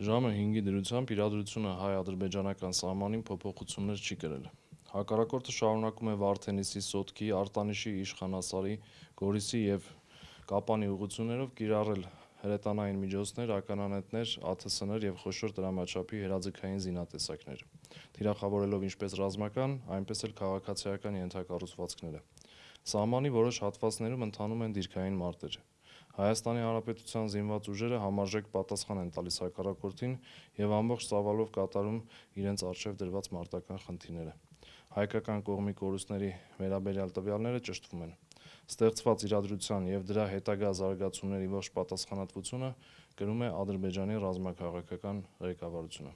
Ժամը 5-ի դրությամբ իրադրությունը հայ-ադրբեջանական սահմանին փոփոխություններ չի կրել։ Հակառակորդը շարունակում է Վարդենիսի, Սոտքի, Արտանիշի, Իշխանասարի, Գորիսի եւ Կապանի ուղղություններով կիրառել հրետանային միջոցներ, ականանետեր, ԱԹՍ-ներ եւ խոշոր դրամաչափի հրաձգային զինատեսակներ, թիրախավորելով ինչպես ռազմական, այնպես էլ քաղաքացիական ենթակառուցվածքները։ Սահմանի որոշ հատվածներում ընթանում են դիրքային մարտեր։ Հայաստանի Հանրապետության զինված ուժերը համարժեք պատասխան են տալիս հակառակորդին եւ ամբողջ ծավալով կատարում իրենց արժեվ դրված մարտական խնդիրները։ Հայկական կողմի կորուստների վերաբերյալ տվյալները ճշտվում են։ Ստեղծված իրադրության եւ դրա հետագա զարգացումների ողջ պատասխանատվությունը կրում է Ադրբեջանի ռազմաքաղաքական ղեկավարությունը։